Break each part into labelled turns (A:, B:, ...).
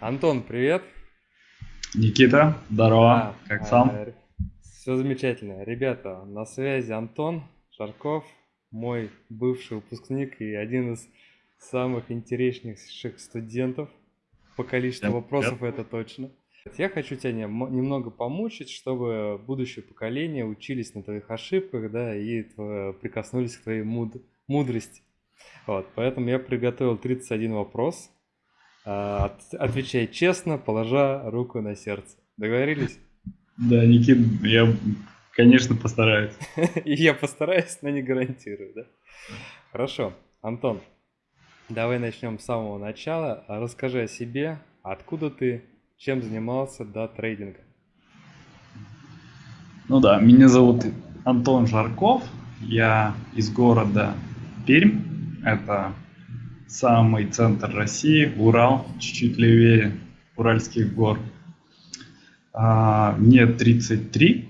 A: Антон, привет.
B: Никита, здорово. А, как сам?
A: А, все замечательно. Ребята, на связи Антон Жарков, мой бывший выпускник и один из самых интереснейших студентов. По количеству yep, вопросов yep. это точно. Я хочу тебя немного помучить, чтобы будущее поколение учились на твоих ошибках, да, и прикоснулись к твоей муд мудрости. Вот, поэтому я приготовил 31 вопрос. А, отвечай честно, положа руку на сердце. Договорились?
B: Да, Никит, я, конечно, постараюсь.
A: И я постараюсь, но не гарантирую, да? Хорошо. Антон, давай начнем с самого начала. Расскажи о себе, откуда ты, чем занимался до трейдинга.
B: Ну да, меня зовут Антон Жарков, я из города Пермь, это самый центр России, Урал, чуть-чуть левее Уральских гор. А, мне 33,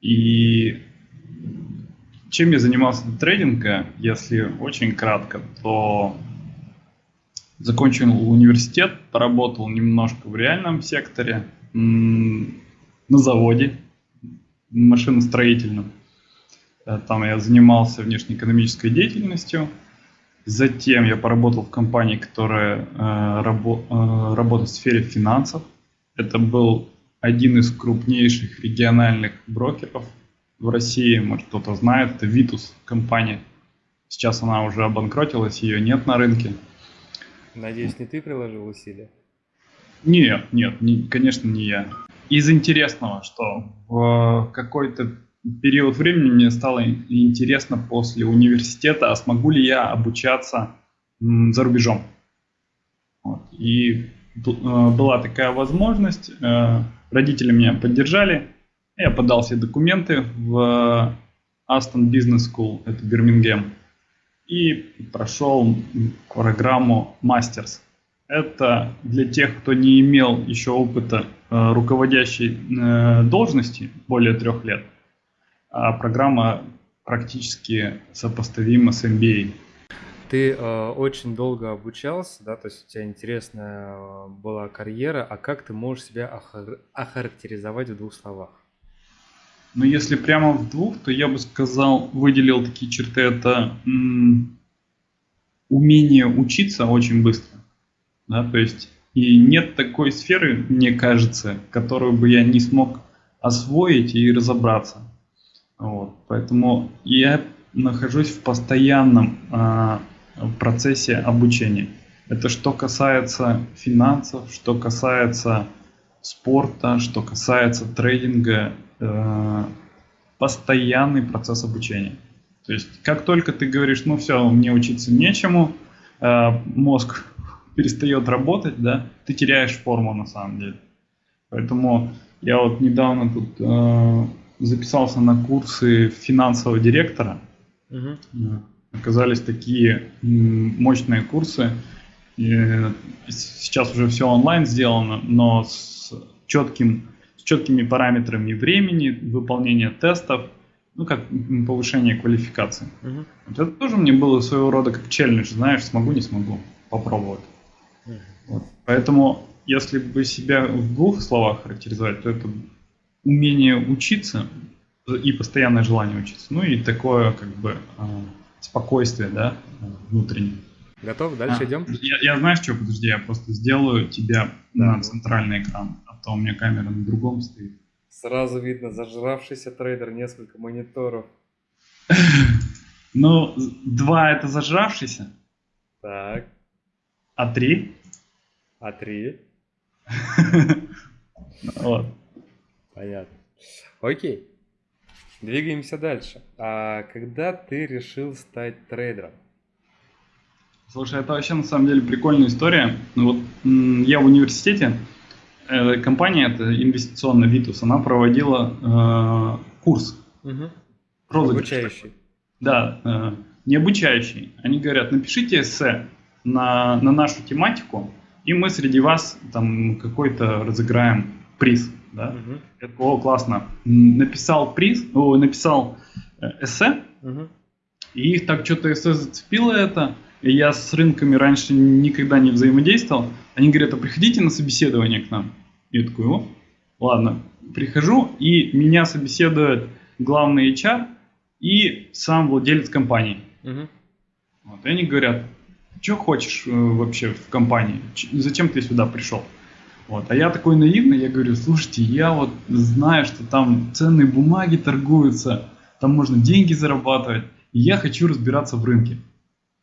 B: и чем я занимался до трейдинга, если очень кратко, то закончил университет, поработал немножко в реальном секторе, на заводе машиностроительном. Э, там я занимался внешнеэкономической деятельностью, Затем я поработал в компании, которая э, рабо э, работает в сфере финансов. Это был один из крупнейших региональных брокеров в России, может кто-то знает, это Vitus компания. Сейчас она уже обанкротилась, ее нет на рынке.
A: Надеюсь, не ты приложил усилия?
B: Нет, нет, не, конечно, не я. Из интересного, что в какой-то период времени мне стало интересно после университета, а смогу ли я обучаться за рубежом. Вот. И э, была такая возможность, э, родители меня поддержали, я подал все документы в Aston Business School, это Бирмингем, и прошел программу Masters. Это для тех, кто не имел еще опыта э, руководящей должности более трех лет – программа практически сопоставима с MBA.
A: Ты э, очень долго обучался, да, то есть у тебя интересная э, была карьера, а как ты можешь себя охар- охарактеризовать в двух словах?
B: Ну, если прямо в двух, то я бы сказал, выделил такие черты, это м- умение учиться очень быстро, да, то есть и нет такой сферы, мне кажется, которую бы я не смог освоить и разобраться. Вот, поэтому я нахожусь в постоянном э, процессе обучения. Это что касается финансов, что касается спорта, что касается трейдинга, э, постоянный процесс обучения. То есть как только ты говоришь, ну все, мне учиться нечему, э, мозг перестает работать, да, ты теряешь форму на самом деле. Поэтому я вот недавно тут э, записался на курсы финансового директора. Угу. Оказались такие мощные курсы. И сейчас уже все онлайн сделано, но с, четким, с четкими параметрами времени, выполнения тестов, ну, как повышение квалификации. Угу. Это тоже мне было своего рода как челлендж, знаешь, смогу, не смогу, попробовать. Угу. Вот. Поэтому, если бы себя в двух словах характеризовать, то это умение учиться и постоянное желание учиться. Ну и такое как бы а, спокойствие, да, внутреннее.
A: Готов? Дальше а, идем?
B: Я, я знаешь что, подожди, я просто сделаю тебя да. на центральный экран, а то у меня камера на другом стоит.
A: Сразу видно, зажравшийся трейдер, несколько мониторов.
B: Ну, два это зажравшийся.
A: Так.
B: А три?
A: А три?
B: Вот.
A: Понятно. Окей. Двигаемся дальше. А когда ты решил стать трейдером?
B: Слушай, это вообще на самом деле прикольная история. Ну вот я в университете, э, компания, это инвестиционная Vitus, она проводила э, курс.
A: Угу. Обучающий.
B: Да, э, не обучающий. Они говорят, напишите эссе на, на нашу тематику, и мы среди вас там какой-то разыграем приз да, угу. я такой, о, классно, написал приз, о, написал э, эссе, угу. и их так что-то эссе зацепило это, и я с рынками раньше никогда не взаимодействовал, Они говорят, а приходите на собеседование к нам. Я такой, о, ладно, прихожу, и меня собеседует главный HR и сам владелец компании.
A: Мгм.
B: Вот, и они говорят, что хочешь э, вообще в компании, Ч- зачем ты сюда пришел? Вот, а я такой наивный, я говорю, слушайте, я вот знаю, что там ценные бумаги торгуются, там можно деньги зарабатывать, и я хочу разбираться в рынке.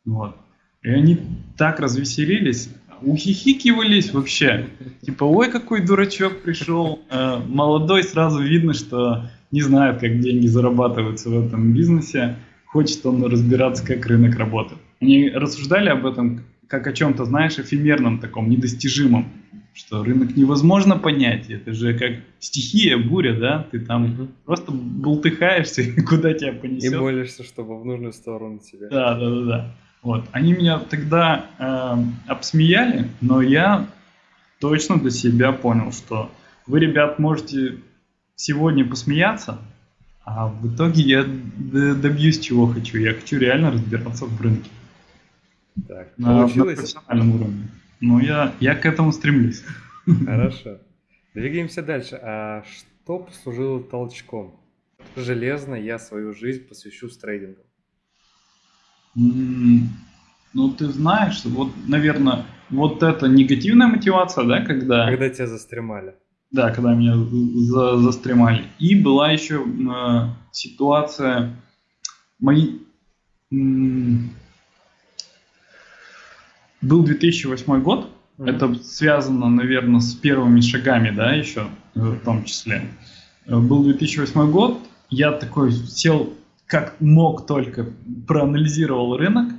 B: Вот. И они так развеселились, ухихикивались вообще. Типа, ой, какой дурачок пришел. Э, молодой, сразу видно, что не знает, как деньги зарабатываются в этом бизнесе. Хочет он разбираться, как рынок работает. Они рассуждали об этом как о чем-то, знаешь, эфемерном таком, недостижимом. Что рынок невозможно понять. Это же как стихия, буря, да? Ты там
A: Мгм.
B: просто бултыхаешься, и куда тебя
A: И
B: понесет.
A: молишься, чтобы в нужную сторону тебя.
B: Да, да, да, да. Вот. Они меня тогда э, обсмеяли, но я точно для себя понял, что вы, ребят, можете сегодня посмеяться, а в итоге я добьюсь чего хочу. Я хочу реально разбираться в рынке
A: Так,
B: на, на
A: получилось?
B: профессиональном уровне. Но я, я к этому стремлюсь.
A: Хорошо. Двигаемся дальше. А что послужило толчком? Железно я свою жизнь посвящу трейдингу.
B: Ну, ты знаешь, вот, наверное, вот эта негативная мотивация, да, когда...
A: Когда тебя застремали.
B: Да, когда меня за- застремали. И была еще э, ситуация, мои, м, был 2008 год,
A: Мгм.
B: это связано, наверное, с первыми шагами, да, еще э, в том числе. Э, Был 2008 год, я такой сел, как мог только, проанализировал рынок,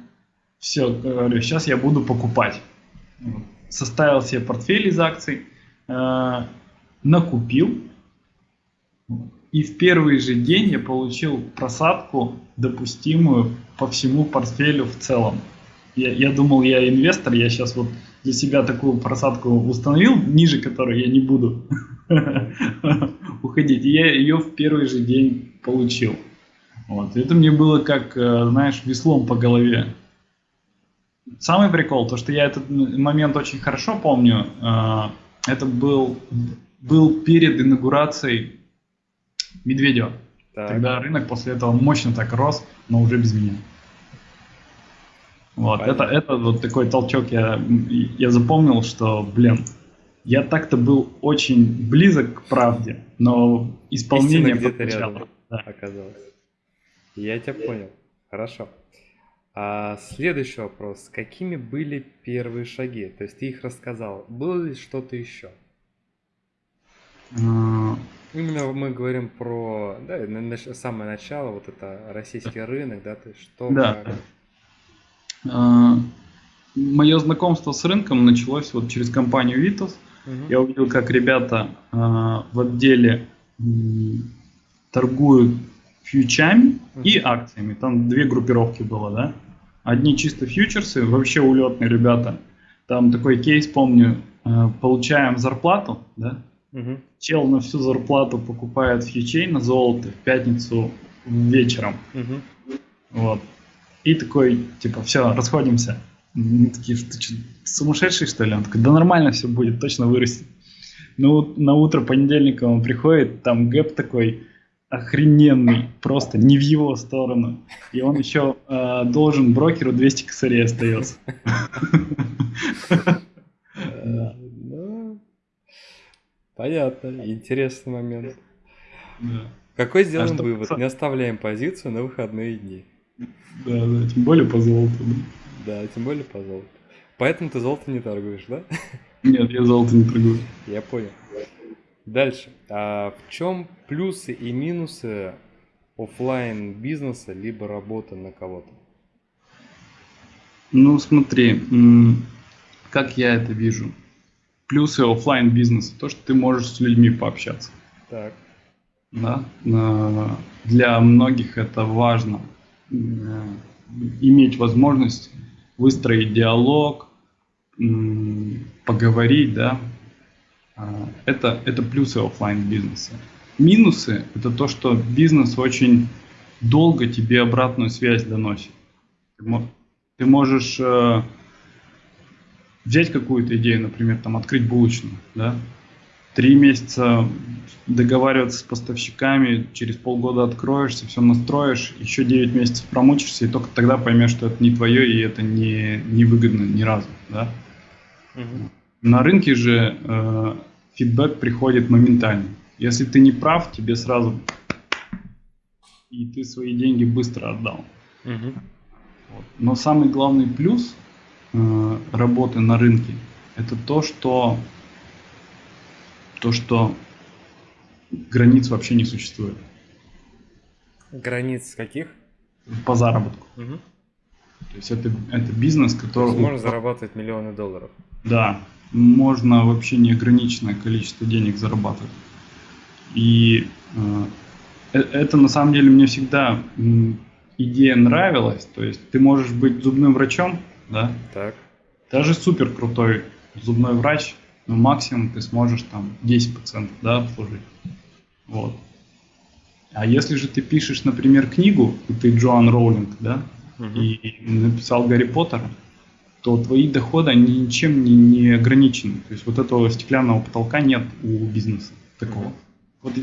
B: все, говорю, сейчас я буду покупать. Составил себе портфель из акций, э, накупил, и в первый же день я получил просадку, допустимую по всему портфелю в целом. Я, я думал, я инвестор, я сейчас вот для себя такую просадку установил, ниже которой я не буду уходить. И я ее в первый же день получил. Вот. Это мне было как, э, знаешь, веслом по голове. Самый прикол, то что я этот момент очень хорошо помню, э, это был, был перед инаугурацией Медведева.
A: Так.
B: Тогда рынок после этого мощно так рос, но уже без меня. Вот, это,
A: Понятно.
B: это вот такой толчок я, я запомнил, что, блин, я так-то был очень близок к правде, но исполнение
A: где-то рядом.
B: Да.
A: оказалось. Я тебя понял. Хорошо. А следующий вопрос. Какими были первые шаги? То есть ты их рассказал. Было ли что-то еще?
B: А,
A: Именно мы говорим про да, самое начало, вот это российский рынок, да, то есть что
B: Да.
A: как.
B: Мое знакомство с рынком началось вот через компанию Vitos.
A: Мгм.
B: Я увидел, как ребята а, в отделе торгуют фьючами и
A: Мгм.
B: акциями. Там две группировки было, да? Одни чисто фьючерсы, вообще улетные ребята. Там такой кейс, помню, а, получаем зарплату, да?
A: Мгм.
B: Чел на всю зарплату покупает фьючей на золото в пятницу вечером.
A: Мгм.
B: Вот. И такой, типа, все, расходимся. Мы такие, ты что, сумасшедший, что ли? Он такой, да нормально все будет, точно вырастет. Ну, на утро понедельника он приходит, там гэп такой охрененный, просто не в его сторону. И он еще э, должен брокеру 200 косарей остается.
A: Ну, Понятно, интересный момент. Какой сделаем
B: что
A: вывод? Не оставляем позицию на выходные дни.
B: Да, да, тем более по золоту. да.
A: Да, тем более по золоту. Поэтому ты золото не торгуешь, да?
B: Нет, я золото не торгую.
A: Я понял. Дальше. А в чем плюсы и минусы оффлайн бизнеса либо работы на кого-то?
B: Ну, смотри, как я это вижу. Плюсы оффлайн бизнеса, то, что ты можешь с людьми пообщаться.
A: Так.
B: Да? На- Для многих это важно. Иметь возможность выстроить диалог, поговорить, да. А, Это, это плюсы оффлайн бизнеса. Минусы это то, что бизнес очень долго тебе обратную связь доносит. Ты можешь э, взять какую-то идею, например, там открыть булочную, да, три месяца договариваться с поставщиками, через полгода откроешься, все настроишь, еще 9 месяцев промучишься, и только тогда поймешь, что это не твое, и это не, не выгодно ни разу. Да? Угу. На рынке же э, фидбэк приходит моментально. Если ты не прав, тебе сразу и ты свои деньги быстро отдал. Угу. Вот. Но самый главный плюс э, работы на рынке это то, что то, что границ вообще не существует.
A: Границ каких?
B: По заработку. Угу. То есть это, это бизнес, который...
A: есть можно зарабатывать миллионы долларов.
B: Да, можно вообще неограниченное количество денег зарабатывать. И э, э это на самом деле мне всегда идея нравилась. То есть ты можешь быть зубным врачом, да?
A: Так.
B: Даже супер крутой зубной врач, но максимум ты сможешь там 10% да, обслужить. Вот. А если же ты пишешь, например, книгу, и ты Джоан Роулинг, да, угу. и написал Гарри Поттера, то твои доходы, они ничем не, не ограничены. То есть вот этого стеклянного потолка нет у бизнеса такого. Угу. Вот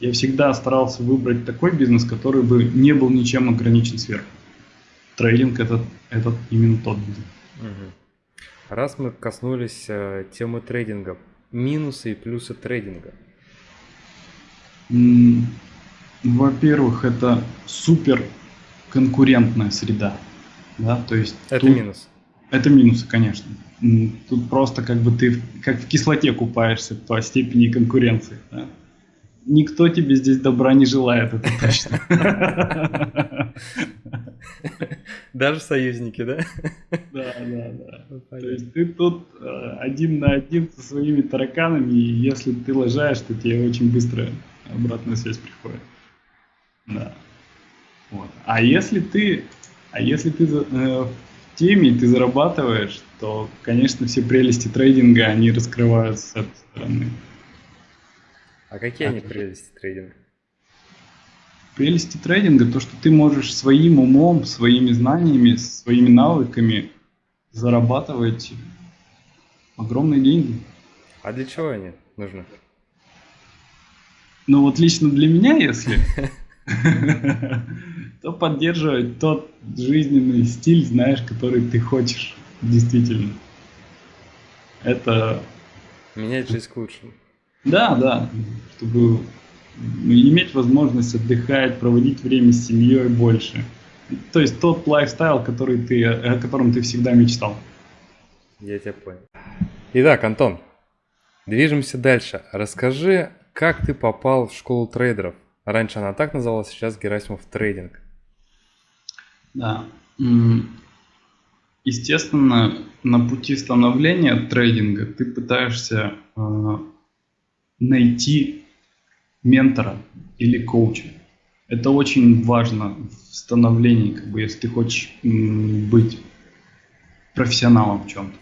B: я всегда старался выбрать такой бизнес, который бы не был ничем ограничен сверху. Трейдинг это, это именно тот бизнес.
A: Угу. Раз мы коснулись э, темы трейдинга, минусы и плюсы трейдинга.
B: Во-первых, это супер конкурентная среда. Да? То есть
A: это тут... минус.
B: Это минусы, конечно. Тут просто как бы ты как в кислоте купаешься по степени конкуренции. Да? Никто тебе здесь добра не желает, это точно.
A: Даже союзники, да?
B: Да, да, да. Ну, то есть ты тут э, один на один со своими тараканами, и если ты лажаешь, то тебе очень быстро обратная связь приходит. Да. Вот. А если ты, а если ты э, в теме и ты зарабатываешь, то, конечно, все прелести трейдинга, они раскрываются с этой стороны.
A: А какие они прелести трейдинга?
B: Прелести трейдинга то, что ты можешь своим умом, своими знаниями, своими навыками зарабатывать огромные деньги.
A: А для чего они нужны?
B: Ну вот лично для меня, если, то поддерживать тот жизненный стиль, знаешь, который ты хочешь, действительно. Это...
A: Менять жизнь к лучшему.
B: Да, да, чтобы иметь возможность отдыхать, проводить время с семьей больше. То есть тот lifestyle, который ты, о котором ты всегда мечтал.
A: Я тебя понял. Итак, Антон, движемся дальше. Расскажи, как ты попал в школу трейдеров? Раньше она так называлась, сейчас Герасимов трейдинг.
B: Да. Естественно, на пути становления трейдинга ты пытаешься э, найти ментора или коуча. Это очень важно в становлении, как бы, если ты хочешь быть профессионалом в чем-то.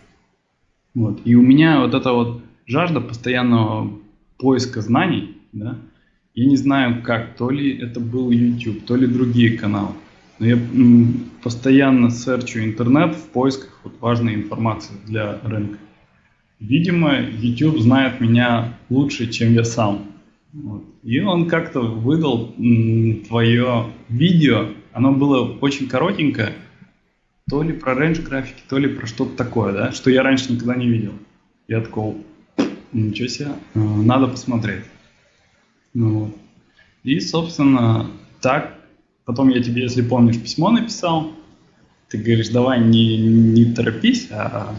B: Вот. И у меня вот эта вот жажда постоянного поиска знаний, да, я не знаю как, то ли это был YouTube, то ли другие каналы. Но я постоянно серчу интернет в поисках вот важной информации для рынка. Видимо, YouTube знает меня лучше, чем я сам. Вот. И он как-то выдал твое видео. Оно было очень коротенькое. То ли про рейндж графики, то ли про что-то такое, да, что я раньше никогда не видел. Я такой, ничего себе, э, надо посмотреть. Ну, вот. И, собственно, так. Потом я тебе, если помнишь, письмо написал. Ты говоришь, давай не, не торопись, а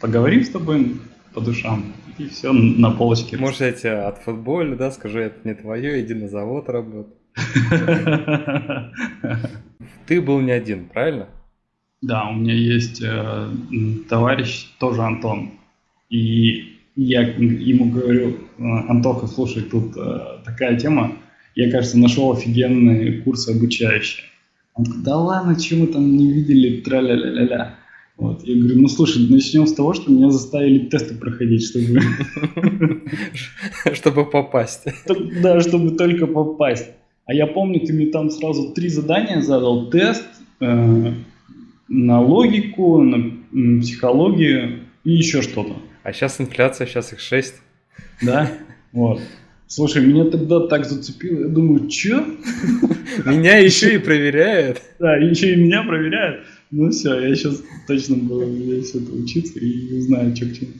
B: поговорим с тобой по душам. И все на полочке.
A: Может, я тебя от футболя, да, скажу, это не твое, иди на завод работай. Ты был не один, правильно?
B: Да, у меня есть э, товарищ, тоже Антон. И я ему говорю, «Э, Антоха, слушай, тут э, такая тема, я, кажется, нашел офигенные курсы обучающие. Он такой, да ладно, чего мы там не видели, тра-ля-ля-ля-ля. Вот. Я говорю, ну слушай, начнем с того, что меня заставили тесты проходить, чтобы...
A: Чтобы попасть.
B: Да, чтобы только попасть. А я помню, ты мне там сразу три задания задал. Тест э, на логику, на психологию и еще что-то.
A: А сейчас инфляция, сейчас их 6.
B: Да, вот. Слушай, меня тогда так зацепило, я думаю, что?
A: Меня еще и проверяют.
B: Да, еще и меня проверяют. Ну все, я сейчас точно буду здесь это учиться и узнаю, что к чему.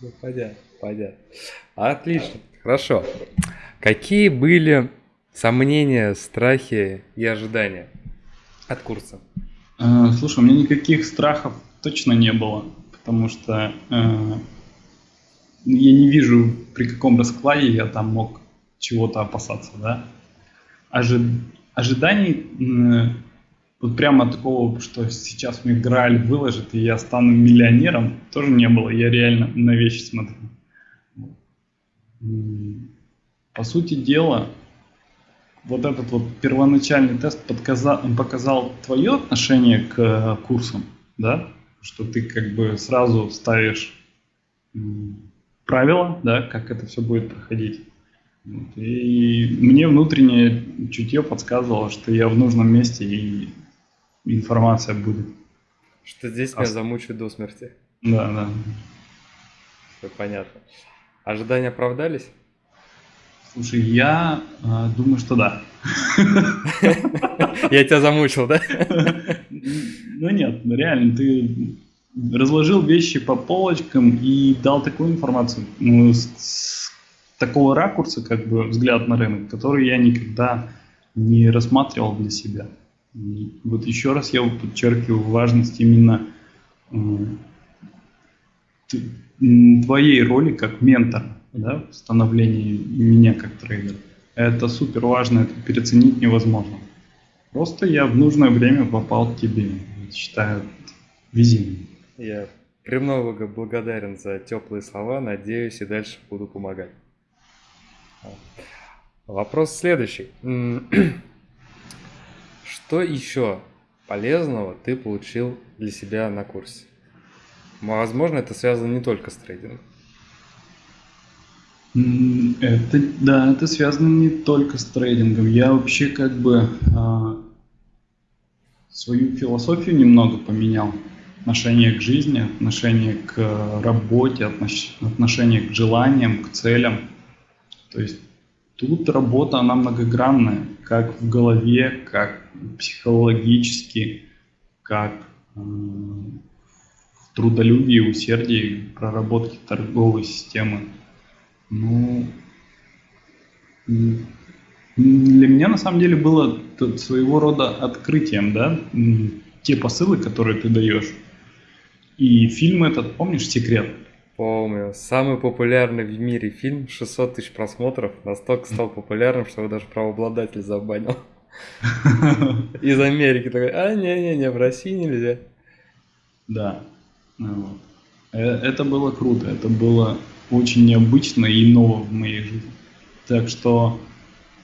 A: Ну, понятно, понятно. Отлично, хорошо. Какие были сомнения, страхи и ожидания от курса?
B: А, слушай, у меня никаких страхов точно не было, потому что э, я не вижу, при каком раскладе я там мог чего-то опасаться, да. Ожи... Ожиданий э, вот прямо такого, что сейчас мне Грааль выложит, и я стану миллионером, тоже не было. Я реально на вещи смотрю. По сути дела, вот этот вот первоначальный тест подказал, показал твое отношение к курсам, да, что ты как бы сразу ставишь правила, да, как это все будет проходить. И мне внутреннее чутье подсказывало, что я в нужном месте и информация будет.
A: Что здесь а... меня замучают до смерти.
B: Да, да.
A: Все понятно. Ожидания оправдались?
B: Слушай, я э, думаю, что да.
A: Я тебя замучил, да?
B: Ну нет, ну реально, ты разложил вещи по полочкам и дал такую информацию, ну, с, с такого ракурса, как бы взгляд на рынок, который я никогда не рассматривал для себя. Вот еще раз я подчеркиваю важность именно э, твоей роли как ментора да, в становлении меня как трейдера. Это супер важно, это переоценить невозможно. Просто я в нужное время попал к тебе. Считаю, везение.
A: Я премного благодарен за теплые слова. Надеюсь, и дальше буду помогать. Вопрос следующий. Что еще полезного ты получил для себя на курсе? Возможно, это связано не только с трейдингом.
B: Это, да, это связано не только с трейдингом. Я вообще как бы а, свою философию немного поменял. Отношение к жизни, отношение к работе, отношение к желаниям, к целям. То есть тут работа, она многогранная, как в голове, как психологически, как э, в трудолюбии, усердии, проработке торговой системы. Ну, для меня на самом деле было своего рода открытием, да, те посылы, которые ты даешь. И фильм этот, помнишь, «Секрет»?
A: Помню. Самый популярный в мире фильм, 600 тысяч просмотров, настолько стал популярным, что его даже правообладатель забанил. Из Америки такой, а, не-не-не, в России нельзя.
B: Да. Ну э, это было круто, это было очень необычно и ново в моей жизни. Так что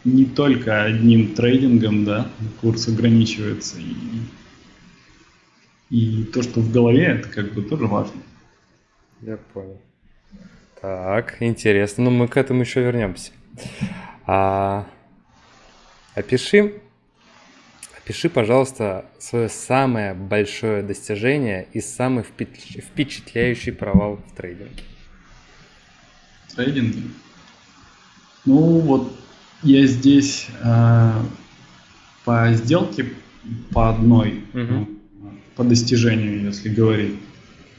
B: не только одним трейдингом, да, курс ограничивается. И, и то, что в голове, это как бы тоже важно.
A: Я понял. Так, интересно. Но ну, мы к этому еще вернемся. А, опиши, опиши, пожалуйста, свое самое большое достижение и самый впечатляющий провал в трейдинге
B: трейдинге. Ну вот я здесь э, по сделке по одной, угу. по достижению, если говорить,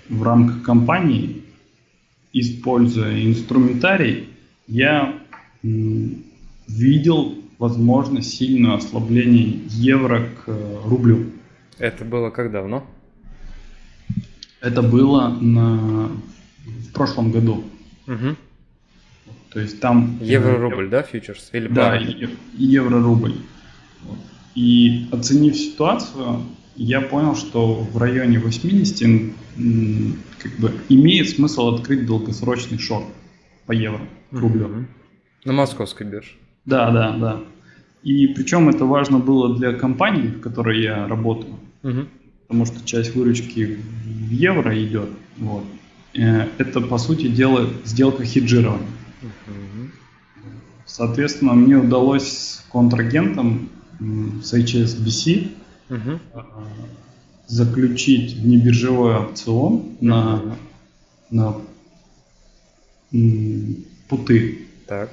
B: в рамках компании, используя инструментарий, я видел возможно сильное ослабление евро к э, рублю.
A: Это было как давно?
B: Это было на, в прошлом году. Угу. То есть там...
A: Евро-рубль, да, фьючерс?
B: Или да, евро-рубль. И оценив ситуацию, я понял, что в районе 80 как бы имеет смысл открыть долгосрочный шорт по евро, к рублю. Mm-hmm.
A: На московской бирже.
B: Да, да, да. И причем это важно было для компании, в которой я работаю, угу. потому что часть выручки в евро идет. Вот. Э, это, по сути дела, сделка хеджирования. Соответственно, мне удалось с контрагентом с HSBC угу. заключить внебиржевой опцион на на путы.
A: Так.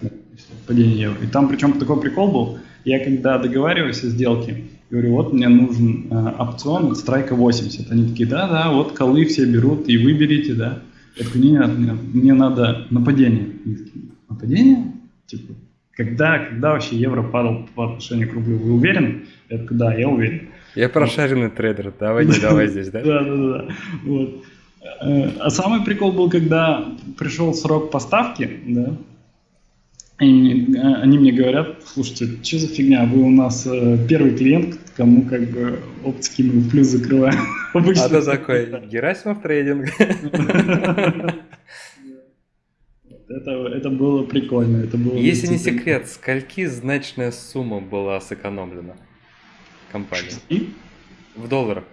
B: Падение евро. И там причем такой прикол был, я когда договариваюсь о сделке, говорю, вот мне нужен э, опцион страйка 80. Они такие, да-да, вот колы все берут, и вы берите, да. Я такой, нет, нет, мне надо нападение. нападение? Типа, когда, когда вообще евро падал по отношению к рублю? Вы уверены? Я такой, да, я уверен.
A: Я прошаренный трейдер, давай не давай здесь, да?
B: Да, да, да. Вот. Э, а самый прикол был, когда пришел срок поставки, да, и э, они мне говорят, слушайте, что за фигня, вы у нас э, первый клиент, кому как бы оптики мы в плюс закрываем.
A: Обычно а ты такой, Герасимов трейдинг.
B: Это, это было прикольно. Это было
A: Если не секрет, скольки значная сумма была сэкономлена компанией? В долларах?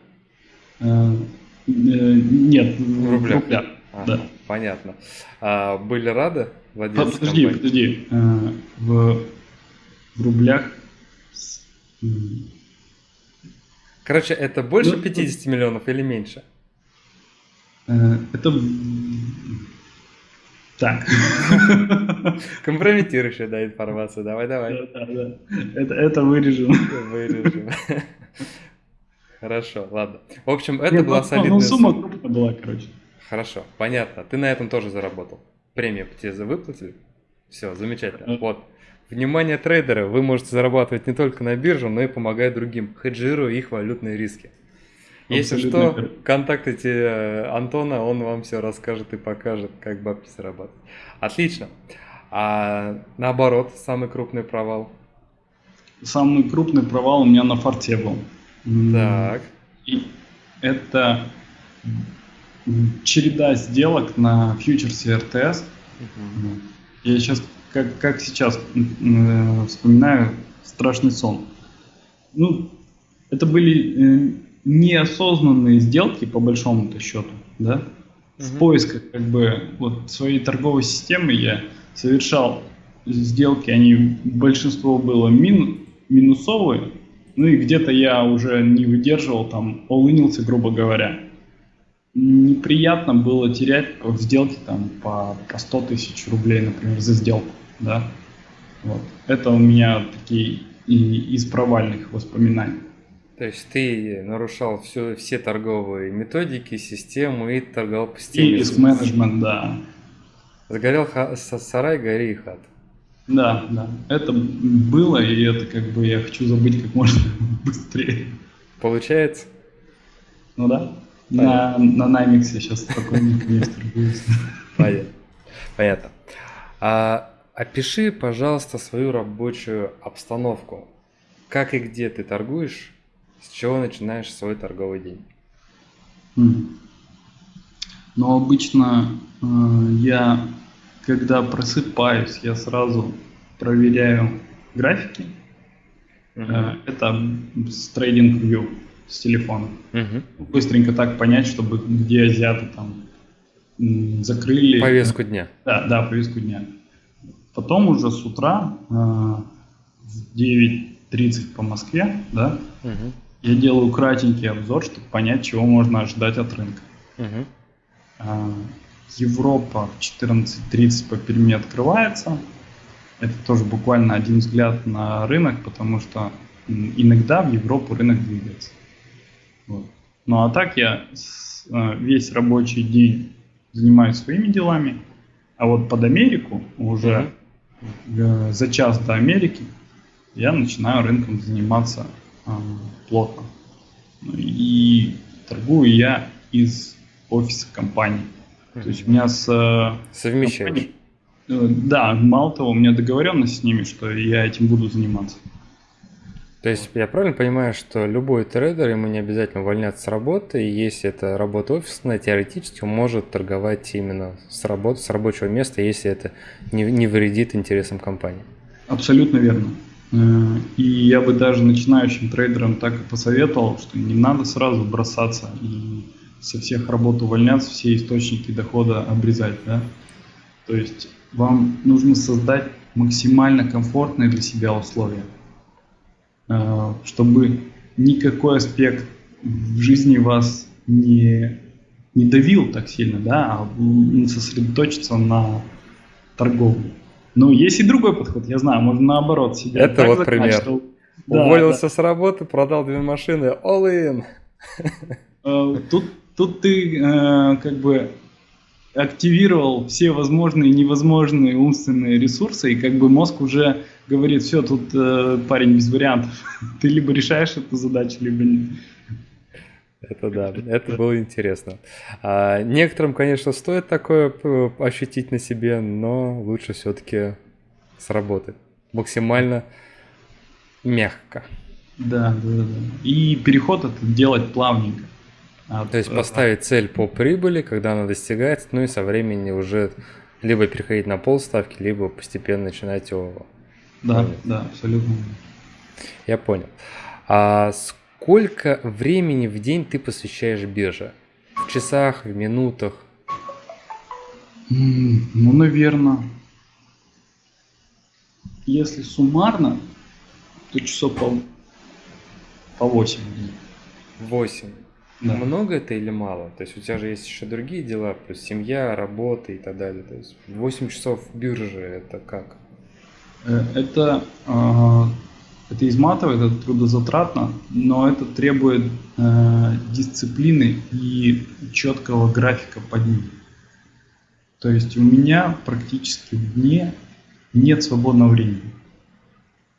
B: Нет,
A: в рублях. В рублях.
B: А, да.
A: Понятно. А, были рады владельцы
B: Подожди, компании? подожди. А, в, в рублях...
A: Короче, это больше ну, 50 ну, миллионов или меньше?
B: Э, это... Так.
A: Компрометирующая, да, информация. Давай, давай.
B: Да, да, да. Это, это вырежем.
A: Вырежем. Хорошо, ладно. В общем, это Нет, была ну, ну солидная
B: ну, сумма. сумма крупная была, короче.
A: Хорошо, понятно. Ты на этом тоже заработал. Премию тебе за выплатили? Все, замечательно. Вот. Внимание трейдеры, вы можете зарабатывать не только на бирже, но и помогать другим, хеджируя их валютные риски. Если что, верно. контактуйте э, Антона, он вам все расскажет и покажет, как бабки зарабатывать. Отлично. А наоборот, самый крупный провал?
B: Самый крупный провал у меня на форте был.
A: Так.
B: И это череда сделок на фьючерсе РТС. Угу. Я сейчас, как, как сейчас э, вспоминаю, страшный сон. Ну, это были э, неосознанные сделки, по большому-то счету, да? Угу. В поисках, как бы, вот своей торговой системы я совершал сделки, они большинство было мин, минусовые, ну и где-то я уже не выдерживал, там, олынился, грубо говоря. Неприятно было терять в сделке там по, по 100 тысяч рублей, например, за сделку, да. Вот. Это у меня такие и из провальных воспоминаний.
A: То есть ты нарушал все, все торговые методики, системы и торговал по системе.
B: И риск-менеджмент, да.
A: Загорел ха- сарай, гори и хат.
B: Да, да. Это было, и это как бы я хочу забыть как можно быстрее.
A: Получается?
B: Ну да. На, на Наймиксе сейчас спокойненько не торгуюсь.
A: Понятно. Понятно. А, опиши, пожалуйста, свою рабочую обстановку. Как и где ты торгуешь? С чего начинаешь свой торговый день?
B: Ну, обычно э, я когда просыпаюсь, я сразу проверяю графики. Uh-huh. Это с Trading View с телефона. Uh-huh. Быстренько так понять, чтобы где азиаты там закрыли.
A: Повестку дня.
B: Да, да, повестку дня. Потом уже с утра э, в 9.30 по Москве, да, uh-huh. Я делаю кратенький обзор, чтобы понять, чего можно ожидать от рынка. Uh-huh. Европа в 14.30 по Перми открывается. Это тоже буквально один взгляд на рынок, потому что иногда в Европу рынок двигается. Вот. Ну а так я э, весь рабочий день занимаюсь своими делами, а вот под Америку уже mm-hmm. за час до Америки я начинаю рынком заниматься плотно. И торгую я из офиса компании. То есть у меня с... Э,
A: Совмещаешь?
B: Э, да, мало того, у меня договоренность с ними, что я этим буду заниматься.
A: То есть я правильно понимаю, что любой трейдер, ему не обязательно увольняться с работы, и если это работа офисная, теоретически он может торговать именно с работы, с рабочего места, если это не, не вредит интересам компании.
B: Абсолютно верно. Э, и я бы даже начинающим трейдерам так и посоветовал, что не надо сразу бросаться и со всех работ увольняться, все источники дохода обрезать, да. То есть вам нужно создать максимально комфортные для себя условия, э, чтобы никакой аспект в жизни вас не, не давил так сильно, да, а сосредоточиться на торговле. Но есть и другой подход, я знаю, можно наоборот
A: сидеть. Это вот пример. Что... Уволился да. с работы, продал две машины, all in.
B: Э, тут, тут ты э, как бы активировал все возможные и невозможные умственные ресурсы, и как бы мозг уже говорит, все, тут э, парень без вариантов. Ты либо решаешь эту задачу, либо нет.
A: Это да, это было интересно. А, некоторым, конечно, стоит такое э, ощутить на себе, но лучше все-таки сработать максимально мягко.
B: Да, да, да. И переход это делать плавненько.
A: От, То есть поставить цель по прибыли, когда она достигается, ну и со временем уже либо переходить на полставки, либо постепенно начинать его.
B: Да, да, абсолютно.
A: Я понял. А сколько времени в день ты посвящаешь бирже? В часах, в минутах?
B: Ну, наверное, если суммарно, то часов по, по 8 дней.
A: 8. Да. Много это или мало? То есть у тебя же есть еще другие дела, плюс семья, работа и так далее. То есть 8 часов биржи это как?
B: Э, это, а, это изматывает, это трудозатратно, но это требует э, дисциплины и четкого графика под ним. То есть у меня практически в дне нет свободного времени.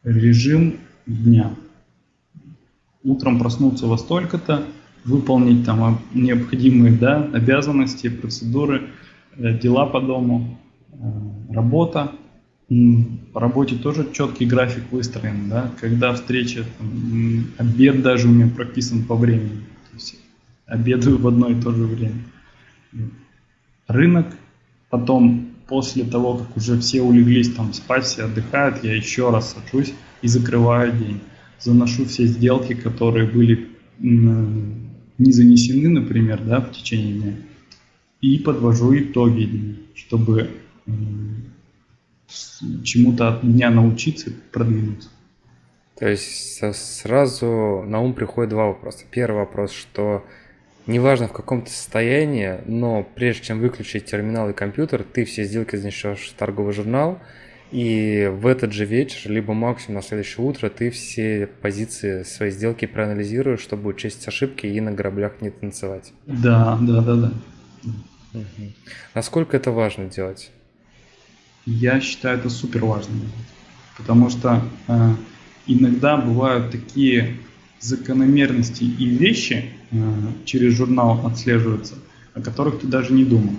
B: Режим дня. Утром проснуться во столько-то, выполнить там необходимые да, обязанности, процедуры, э, дела по дому, э, работа. По работе тоже четкий график выстроен, да, когда встреча, там, обед даже у меня прописан по времени, то есть обедаю в одно и то же время. Рынок, потом после того, как уже все улеглись там спать, все отдыхают, я еще раз сажусь и закрываю день. Заношу все сделки, которые были не занесены, например, да, в течение дня, и подвожу итоги дня, чтобы чему-то от меня научиться продвинуться.
A: То есть сразу на ум приходит два вопроса. Первый вопрос, что неважно в каком то состоянии, но прежде чем выключить терминал и компьютер, ты все сделки занесешь в торговый журнал, и в этот же вечер, либо максимум на следующее утро, ты все позиции своей сделки проанализируешь, чтобы учесть ошибки и на граблях не танцевать.
B: Да, да, да, да.
A: Угу. Насколько это важно делать?
B: Я считаю это супер важно, потому что э, иногда бывают такие закономерности и вещи э, через журнал отслеживаются, о которых ты даже не думал.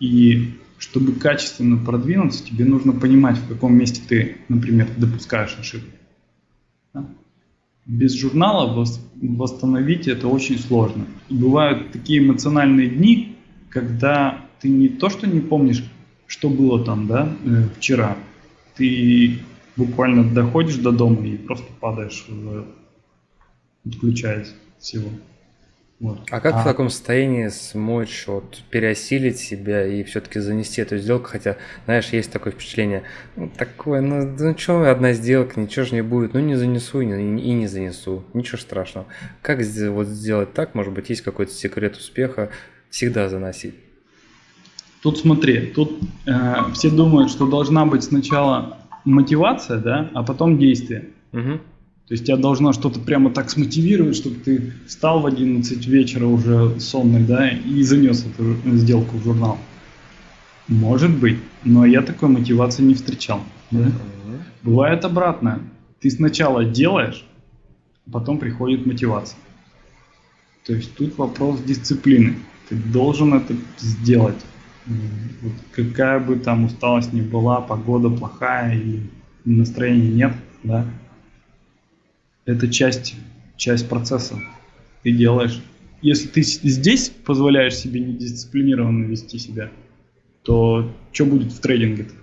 B: И чтобы качественно продвинуться, тебе нужно понимать, в каком месте ты, например, допускаешь ошибку. Да? Без журнала восстановить это очень сложно. И бывают такие эмоциональные дни, когда ты не то, что не помнишь, что было там, да, э, вчера, ты буквально доходишь до дома и просто падаешь, в, отключаясь всего.
A: Вот. А как а... в таком состоянии смочь вот, переосилить себя и все-таки занести эту сделку? Хотя, знаешь, есть такое впечатление, ну, такое, ну, ну что, одна сделка, ничего же не будет, ну не занесу и не, и не занесу, ничего страшного. Как вот сделать так? Может быть, есть какой-то секрет успеха всегда заносить?
B: Тут смотри, тут э, все думают, что должна быть сначала мотивация, да, а потом действие. Угу. То есть тебя должно что-то прямо так смотивировать, чтобы ты встал в 11 вечера уже сонный, да, и занес эту сделку в журнал. Может быть, но я такой мотивации не встречал. Да? Mm-hmm. Бывает обратно. Ты сначала делаешь, а потом приходит мотивация. То есть тут вопрос дисциплины. Ты должен это сделать. Вот какая бы там усталость ни была, погода плохая или настроения нет, да, это часть, часть процесса. Ты делаешь. Если ты здесь позволяешь себе недисциплинированно вести себя, то что будет в трейдинге-то?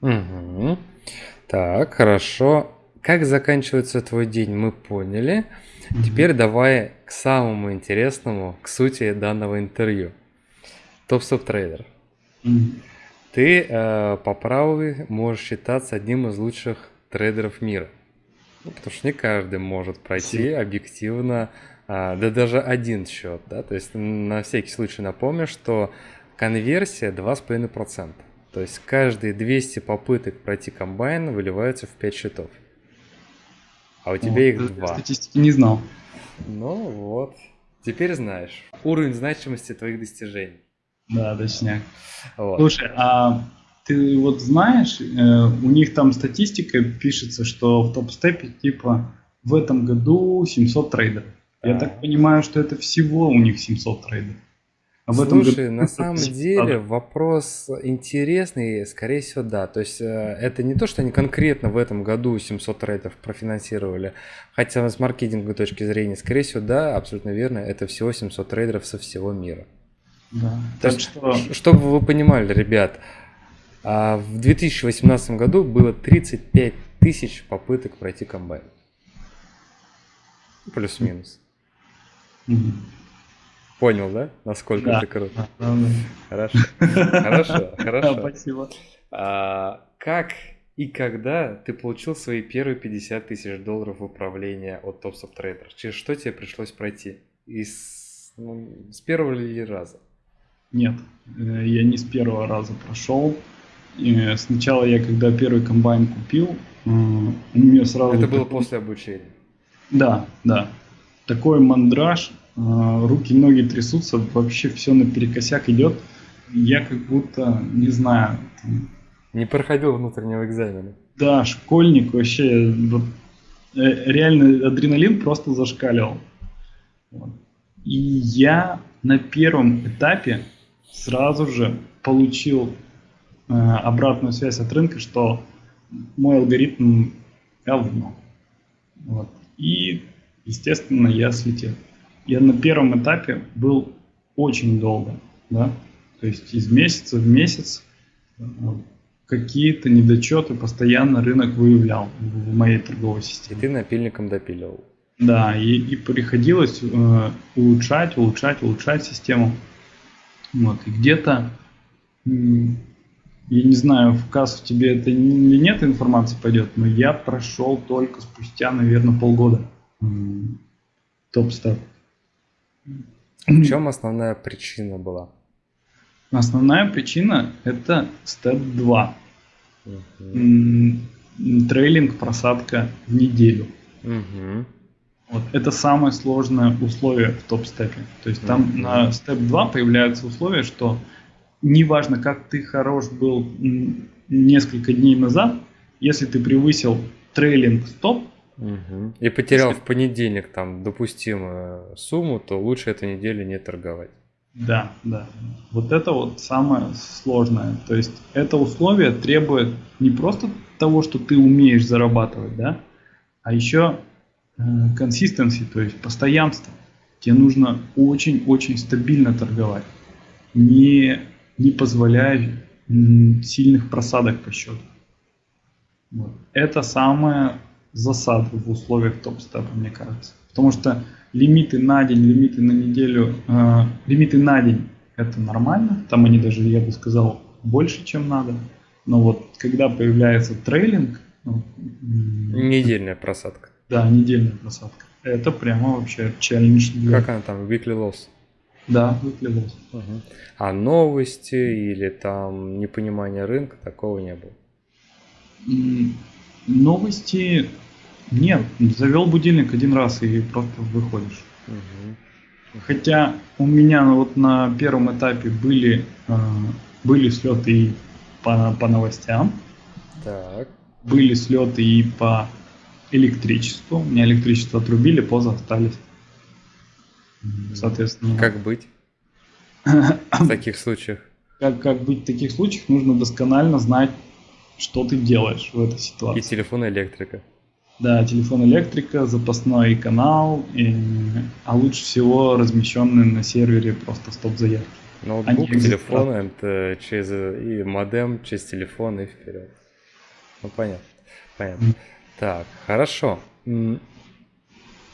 A: Угу. Так, хорошо. Как заканчивается твой день, мы поняли. Угу. Теперь давай к самому интересному, к сути данного интервью. Топ-стоп трейдер. Угу. Ты э, по праву можешь считаться одним из лучших трейдеров мира. Ну, потому что не каждый может пройти объективно А, да даже один счет, да, то есть на всякий случай напомню, что конверсия 2,5%. То есть каждые 200 попыток пройти комбайн выливаются в 5 счетов. А у тебя вот, их 2.
B: Статистики не знал.
A: Ну вот, теперь знаешь. Уровень значимости твоих достижений.
B: Да, точняк. Вот. Слушай, а ты вот знаешь, э, у них там статистика пишется, что в топ-степе типа в этом году 700 трейдеров. Я так понимаю, что это всего у них 700 трейдеров.
A: Об Слушай, этом году... на самом деле вопрос интересный, скорее всего, да. То есть э, это не то, что они конкретно в этом году 700 трейдеров профинансировали, хотя с маркетинговой точки зрения, скорее всего, да, абсолютно верно, это всего 700 трейдеров со всего мира. Да. Есть, что... Чтобы вы понимали, ребят, а, в 2018 году было 35 тысяч попыток пройти комбайн. Плюс-минус. Понял, да? Насколько да. ты крут? Да, да. Хорошо. Хорошо, хорошо. Спасибо. А, как и когда ты получил свои первые 50 тысяч долларов в управление от Tops of Trader? Через что тебе пришлось пройти? Из, ну, с первого ли раза?
B: Нет, э, я не с первого раза прошел. И сначала я, когда первый комбайн купил, э, у меня сразу...
A: Это было после обучения?
B: Да, да. Такой мандраж, э, руки, ноги трясутся, вообще все наперекосяк идет. Я как будто, не знаю...
A: Не проходил внутреннего экзамена.
B: Да, школьник вообще, вот, э, реально адреналин просто зашкаливал. Вот. И я на первом этапе сразу же получил э, обратную связь от рынка, что мой алгоритм говно. Вот. И, естественно, я слетел. Я на первом этапе был очень долго, да, то есть из месяца в месяц э, какие-то недочеты постоянно рынок выявлял в моей торговой системе.
A: И ты напильником допиливал.
B: Да, и, и приходилось э, улучшать, улучшать, улучшать систему. Вот, и где-то, я не знаю, в кассу тебе это не, нет информации пойдет, но я прошел только спустя, наверное, полгода топ-степ.
A: В чем основная причина была?
B: Основная причина это степ 2. Угу. Трейлинг, просадка в неделю. Угу. Вот. Это самое сложное условие в топ-степе. То есть там mm-hmm. на степ 2 появляются условия, что неважно, как ты хорош был несколько дней назад, если ты превысил трейлинг стоп,
A: угу. и потерял если... в понедельник там допустимую сумму, то лучше эту неделю не торговать.
B: Да, да. Вот это вот самое сложное. То есть это условие требует не просто того, что ты умеешь зарабатывать, да, а еще консистенции, то есть постоянство. Тебе нужно очень-очень стабильно торговать, не, не позволяя сильных просадок по счету. Вот. Это самая засада в условиях топ-степа, мне кажется. Потому что лимиты на день, лимиты на неделю, э, лимиты на день это нормально. Там они даже, я бы сказал, больше, чем надо. Но вот когда появляется трейлинг... Ну,
A: Недельная просадка.
B: Да, недельная просадка. Это прямо вообще челлендж.
A: Для... Как она там, weekly loss?
B: Да, weekly loss.
A: Угу. А новости или там непонимание рынка, такого не было?
B: Новости нет. Завел будильник один раз и просто выходишь. Угу. Хотя у меня вот на первом этапе были, э, были слеты и по, по новостям. Так. Были слеты и по электричеству. Мне электричество отрубили, поза остались.
A: Соответственно. Как быть в таких случаях?
B: Как, как быть в таких случаях, нужно досконально знать, что ты делаешь в этой ситуации.
A: И телефон электрика.
B: Да, телефон электрика, запасной канал, и, а лучше всего размещенный на сервере просто стоп-заявки.
A: Ноутбук, телефон, это через и модем, через телефон и вперед. Ну понятно, понятно. Так, хорошо.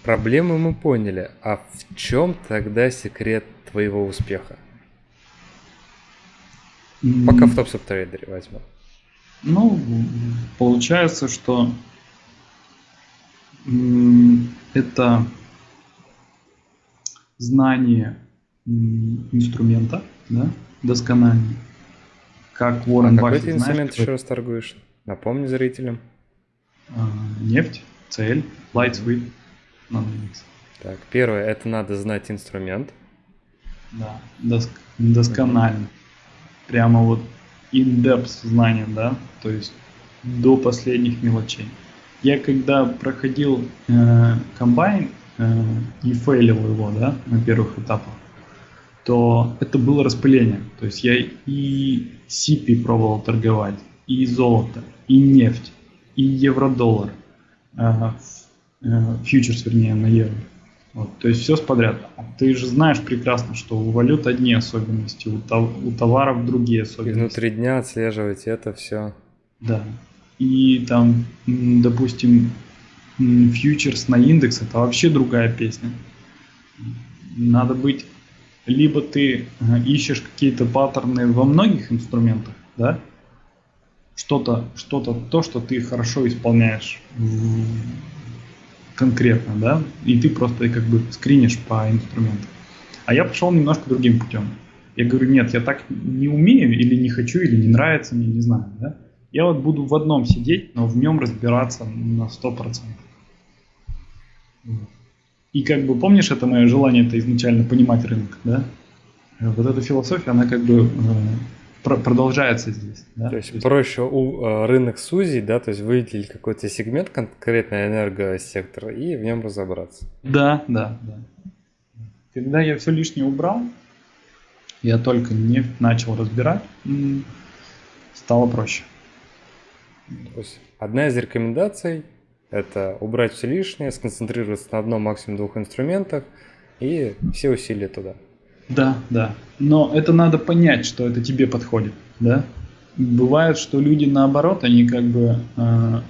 A: Проблемы мы поняли. А в чем тогда секрет твоего успеха? Пока в топ трейдере возьмем.
B: Ну, получается, что это знание инструмента, да, доскональное. Как Уоррен
A: а
B: Баффет,
A: какой ты инструмент еще раз торгуешь? Напомни зрителям.
B: А, нефть, цель, light sweep,
A: наномикс. Так, первое, это надо знать инструмент.
B: Да, доск, досконально. Прямо вот in-depth знание, да, то есть до последних мелочей. Я когда проходил э, комбайн э, и фейлил его, да, на первых этапах, то это было распыление. То есть я и CP пробовал торговать, и золото, и нефть, и евро-доллар, э, э, фьючерс, вернее, на евро. Вот, то есть все подряд. Ты же знаешь прекрасно, что у валют одни особенности, у, тов, у товаров другие особенности.
A: И внутри дня отслеживать это все.
B: Да. И там, допустим, фьючерс на индекс это вообще другая песня. Надо быть, либо ты ищешь какие-то паттерны во многих инструментах, да, что-то, что-то, то, что ты хорошо исполняешь конкретно, да, и ты просто как бы скринишь по инструменту. А я пошел немножко другим путем. Я говорю, нет, я так не умею, или не хочу, или не нравится мне, не знаю, да. Я вот буду в одном сидеть, но в нем разбираться на 100%. И как бы помнишь это мое желание, это изначально понимать рынок, да? Вот эта философия, она как бы э, продолжается здесь.
A: Да? То есть, то есть проще у, э, рынок сузить, да, то есть выделить какой-то сегмент, конкретный энергосектор, и в нем разобраться.
B: Да, да, да. Когда я все лишнее убрал, я только нефть начал разбирать, стало проще.
A: То есть одна из рекомендаций – это убрать все лишнее, сконцентрироваться на одном, максимум двух инструментах и все усилия туда.
B: Да, да. Но это надо понять, что это тебе подходит, да. Бывает, что люди наоборот, они как бы э,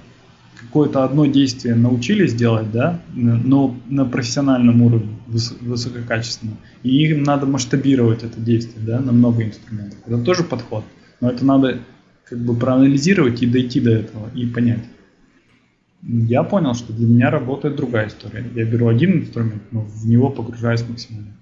B: какое-то одно действие научились делать, да, но на профессиональном уровне, выс- высококачественно. И им надо масштабировать это действие, да, на много инструментов. Это тоже подход. Но это надо как бы проанализировать и дойти до этого и понять. Я понял, что для меня работает другая история. Я беру один инструмент, но в него погружаюсь максимально.